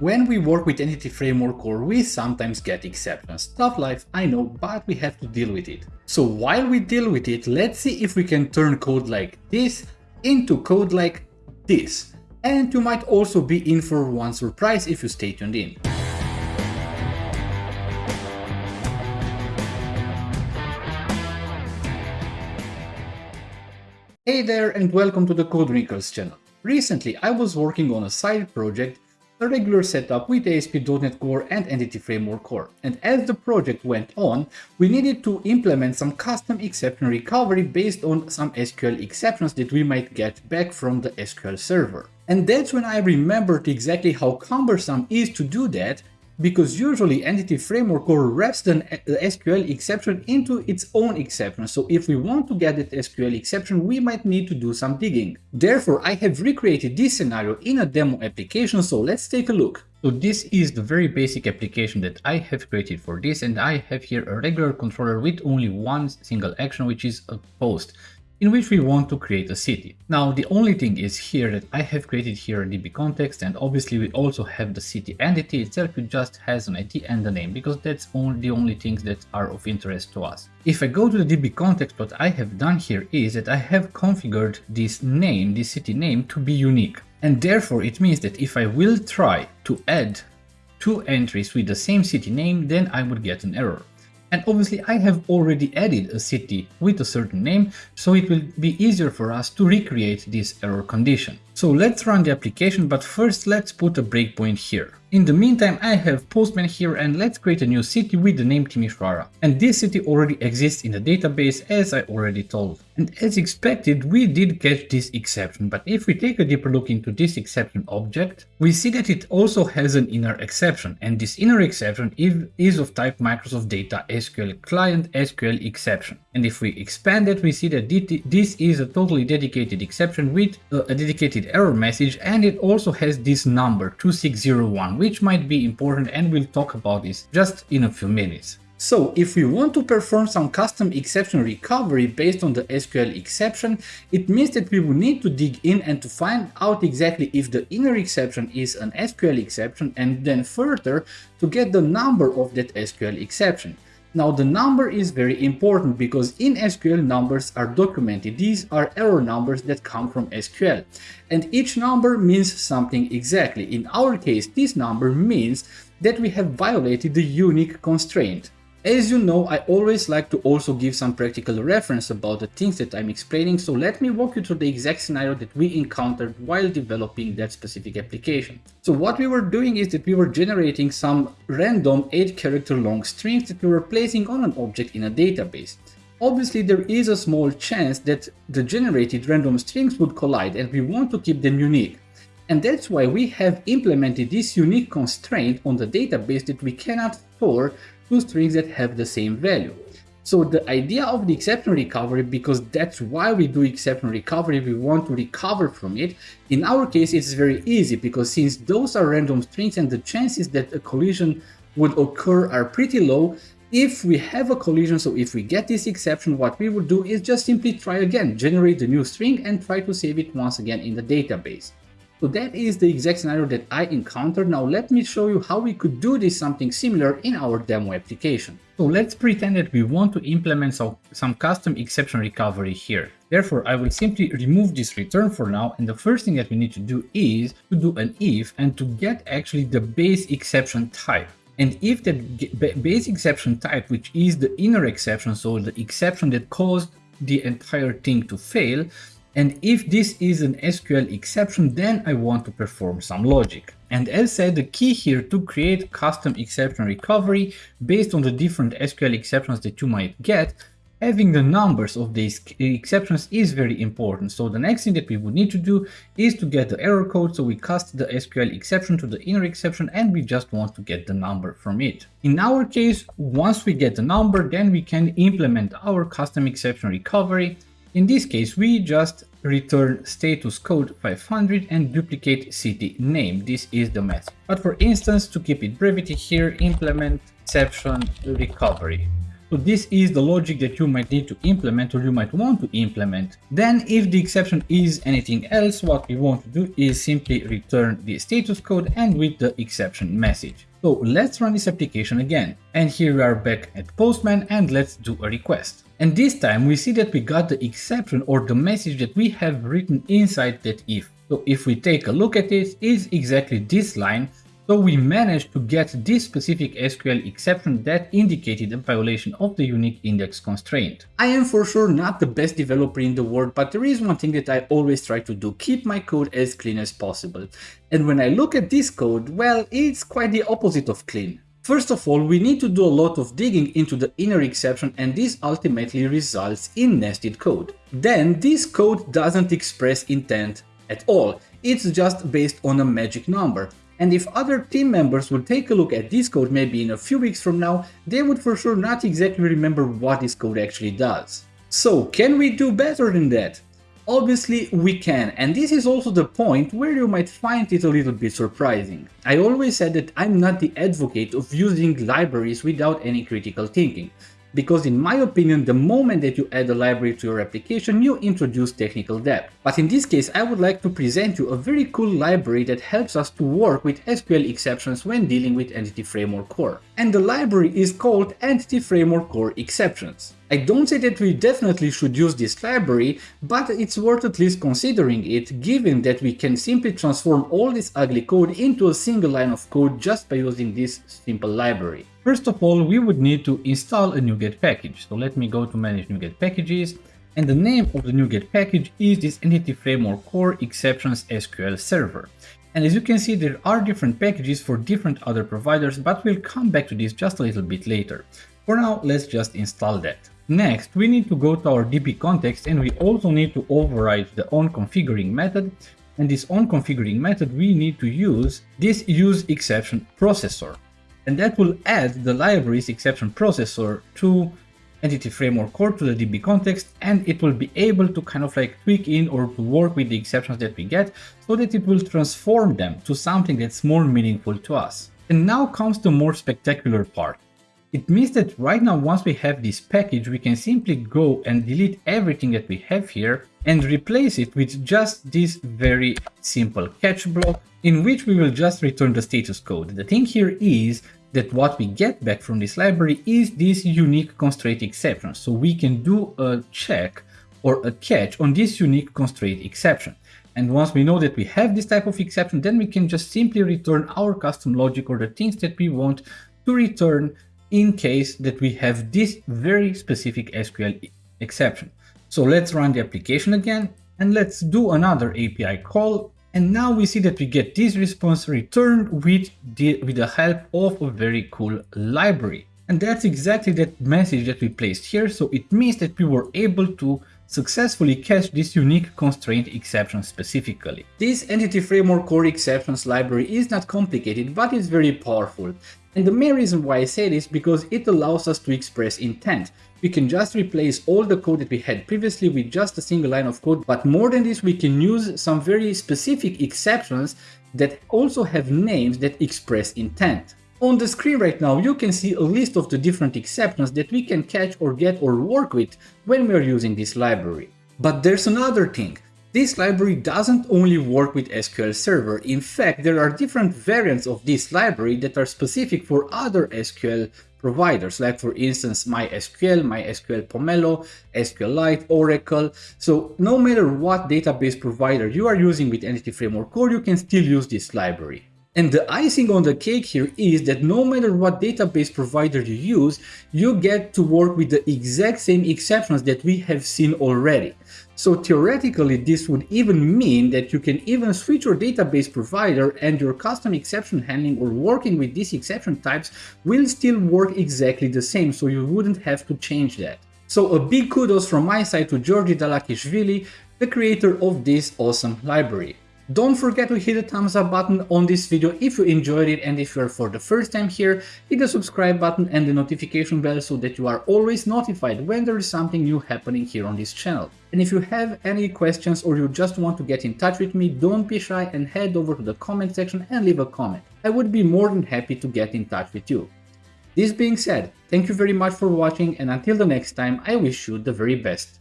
When we work with Entity Framework Core, we sometimes get exceptions. Tough life, I know, but we have to deal with it. So while we deal with it, let's see if we can turn code like this into code like this. And you might also be in for one surprise if you stay tuned in. Hey there and welcome to the Code Wrinkles channel. Recently I was working on a side project, a regular setup with ASP.NET Core and Entity Framework Core, and as the project went on, we needed to implement some custom exception recovery based on some SQL exceptions that we might get back from the SQL server. And that's when I remembered exactly how cumbersome it is to do that because usually Entity Framework Core wraps the uh, SQL exception into its own exception, so if we want to get that SQL exception, we might need to do some digging. Therefore, I have recreated this scenario in a demo application, so let's take a look. So this is the very basic application that I have created for this and I have here a regular controller with only one single action which is a post in which we want to create a city. Now the only thing is here that I have created here a DB context and obviously we also have the city entity itself which just has an ID and a name because that's only the only things that are of interest to us. If I go to the DB context what I have done here is that I have configured this name, this city name to be unique and therefore it means that if I will try to add two entries with the same city name then I would get an error. And obviously I have already added a city with a certain name, so it will be easier for us to recreate this error condition. So let's run the application, but first let's put a breakpoint here. In the meantime, I have Postman here and let's create a new city with the name Timișoara. And this city already exists in the database as I already told. And as expected, we did catch this exception, but if we take a deeper look into this exception object, we see that it also has an inner exception, and this inner exception is of type Microsoft Data SQL Client SQL exception. And if we expand it, we see that this is a totally dedicated exception with uh, a dedicated error message, and it also has this number 2601 which might be important and we'll talk about this just in a few minutes. So if we want to perform some custom exception recovery based on the SQL exception, it means that we will need to dig in and to find out exactly if the inner exception is an SQL exception and then further to get the number of that SQL exception. Now the number is very important because in SQL numbers are documented. These are error numbers that come from SQL and each number means something exactly. In our case this number means that we have violated the unique constraint. As you know, I always like to also give some practical reference about the things that I'm explaining, so let me walk you through the exact scenario that we encountered while developing that specific application. So what we were doing is that we were generating some random 8 character long strings that we were placing on an object in a database. Obviously there is a small chance that the generated random strings would collide and we want to keep them unique. And that's why we have implemented this unique constraint on the database that we cannot store two strings that have the same value. So the idea of the exception recovery, because that's why we do exception recovery, we want to recover from it. In our case, it's very easy because since those are random strings and the chances that a collision would occur are pretty low, if we have a collision, so if we get this exception, what we would do is just simply try again, generate the new string and try to save it once again in the database. So that is the exact scenario that I encountered. Now let me show you how we could do this something similar in our demo application. So let's pretend that we want to implement some, some custom exception recovery here. Therefore, I will simply remove this return for now. And the first thing that we need to do is to do an if and to get actually the base exception type. And if that base exception type, which is the inner exception, so the exception that caused the entire thing to fail, and if this is an SQL exception, then I want to perform some logic. And as said, the key here to create custom exception recovery based on the different SQL exceptions that you might get, having the numbers of these exceptions is very important. So the next thing that we would need to do is to get the error code. So we cast the SQL exception to the inner exception and we just want to get the number from it. In our case, once we get the number, then we can implement our custom exception recovery in this case, we just return status code 500 and duplicate city name. This is the method. But for instance, to keep it brevity here, implement exception recovery. So this is the logic that you might need to implement or you might want to implement. Then if the exception is anything else, what we want to do is simply return the status code and with the exception message. So let's run this application again. And here we are back at Postman and let's do a request. And this time we see that we got the exception or the message that we have written inside that if. So if we take a look at it, it's exactly this line so we managed to get this specific SQL exception that indicated a violation of the unique index constraint. I am for sure not the best developer in the world, but there is one thing that I always try to do, keep my code as clean as possible. And when I look at this code, well, it's quite the opposite of clean. First of all, we need to do a lot of digging into the inner exception and this ultimately results in nested code. Then this code doesn't express intent at all, it's just based on a magic number. And if other team members would take a look at this code maybe in a few weeks from now, they would for sure not exactly remember what this code actually does. So can we do better than that? Obviously we can, and this is also the point where you might find it a little bit surprising. I always said that I'm not the advocate of using libraries without any critical thinking because in my opinion, the moment that you add a library to your application, you introduce technical debt. But in this case, I would like to present you a very cool library that helps us to work with SQL exceptions when dealing with Entity Framework Core. And the library is called Entity Framework Core Exceptions. I don't say that we definitely should use this library, but it's worth at least considering it, given that we can simply transform all this ugly code into a single line of code just by using this simple library. First of all, we would need to install a NuGet package. So let me go to manage NuGet packages. And the name of the NuGet package is this Entity Framework Core Exceptions SQL Server. And as you can see, there are different packages for different other providers, but we'll come back to this just a little bit later. For now, let's just install that. Next, we need to go to our DB context and we also need to override the onConfiguring method. And this onConfiguring method, we need to use this use exception processor. And that will add the library's exception processor to Entity Framework Core to the DB context and it will be able to kind of like tweak in or to work with the exceptions that we get so that it will transform them to something that's more meaningful to us. And now comes the more spectacular part. It means that right now once we have this package we can simply go and delete everything that we have here and replace it with just this very simple catch block in which we will just return the status code. The thing here is that what we get back from this library is this unique constraint exception. So we can do a check or a catch on this unique constraint exception. And once we know that we have this type of exception, then we can just simply return our custom logic or the things that we want to return in case that we have this very specific SQL exception. So let's run the application again and let's do another API call. And now we see that we get this response returned with the, with the help of a very cool library. And that's exactly that message that we placed here. So it means that we were able to successfully catch this unique constraint exception specifically. This Entity Framework Core Exceptions library is not complicated, but it's very powerful. And the main reason why I say this because it allows us to express intent. We can just replace all the code that we had previously with just a single line of code, but more than this we can use some very specific exceptions that also have names that express intent. On the screen right now you can see a list of the different exceptions that we can catch or get or work with when we are using this library. But there's another thing. This library doesn't only work with SQL Server, in fact there are different variants of this library that are specific for other SQL providers, like for instance MySQL, MySQL Pomelo, SQLite, Oracle. So no matter what database provider you are using with Entity Framework Core, you can still use this library. And the icing on the cake here is that no matter what database provider you use, you get to work with the exact same exceptions that we have seen already. So theoretically, this would even mean that you can even switch your database provider and your custom exception handling or working with these exception types will still work exactly the same, so you wouldn't have to change that. So a big kudos from my side to Georgi Dalakishvili, the creator of this awesome library. Don't forget to hit the thumbs up button on this video if you enjoyed it and if you are for the first time here, hit the subscribe button and the notification bell so that you are always notified when there is something new happening here on this channel. And if you have any questions or you just want to get in touch with me, don't be shy and head over to the comment section and leave a comment. I would be more than happy to get in touch with you. This being said, thank you very much for watching and until the next time I wish you the very best.